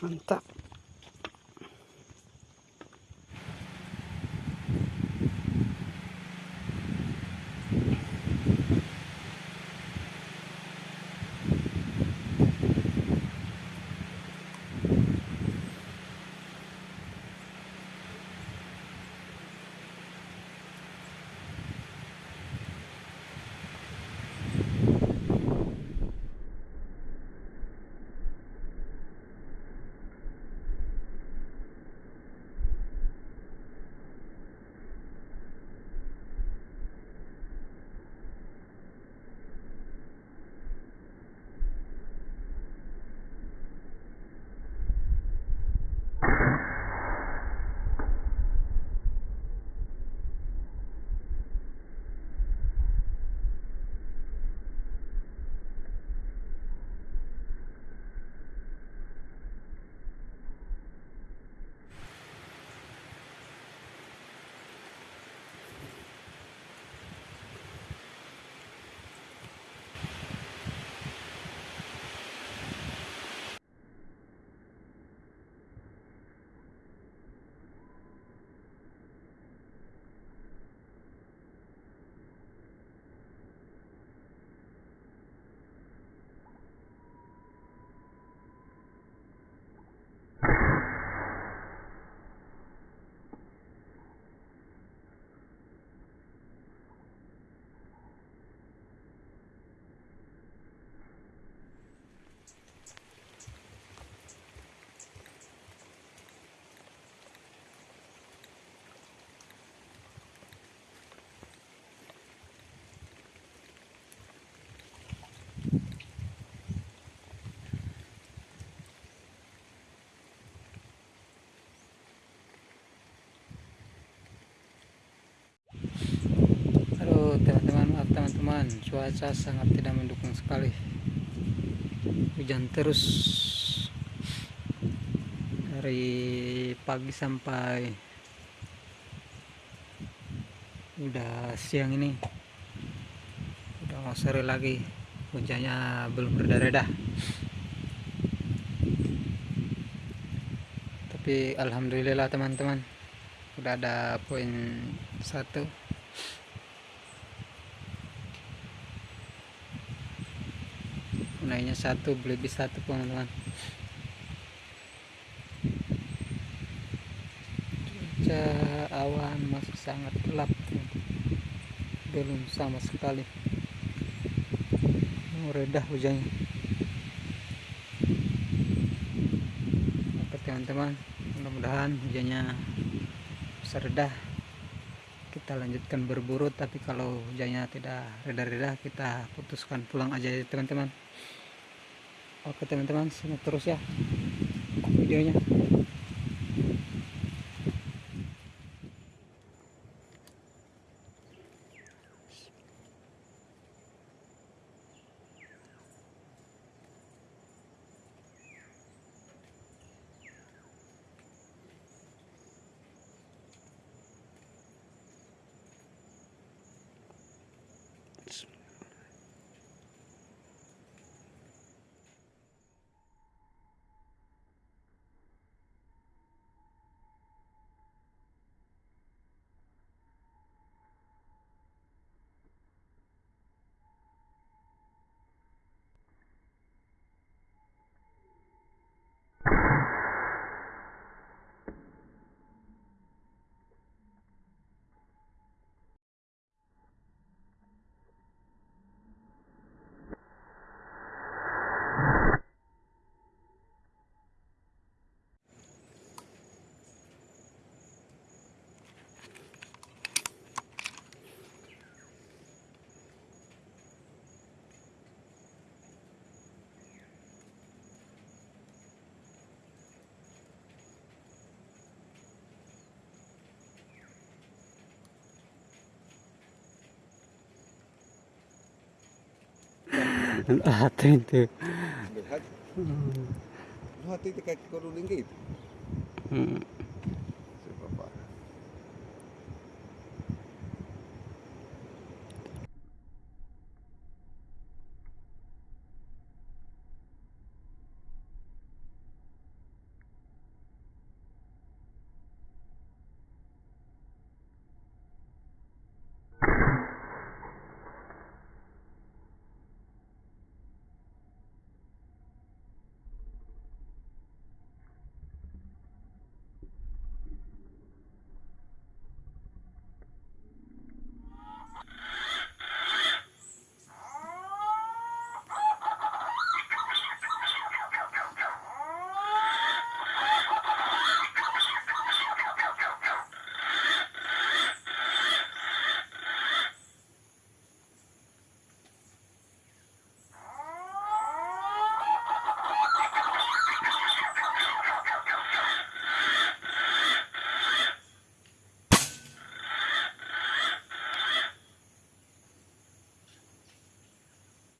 很大 teman-teman, cuaca sangat tidak mendukung sekali. Hujan terus dari pagi sampai udah siang ini. Udah mau sore lagi, hujannya belum reda-reda. Tapi alhamdulillah teman-teman, udah ada poin satu naiknya satu lebih satu teman-teman. Cuaca awan masih sangat gelap. Belum sama sekali. Mau redah hujannya. Oke teman-teman mudah-mudahan hujannya bisa redah. Kita lanjutkan berburu tapi kalau hujannya tidak reda-reda kita putuskan pulang aja ya teman-teman oke teman-teman simak terus ya videonya Ate itu. Lu hati tiga kuruling gitu. Hmm.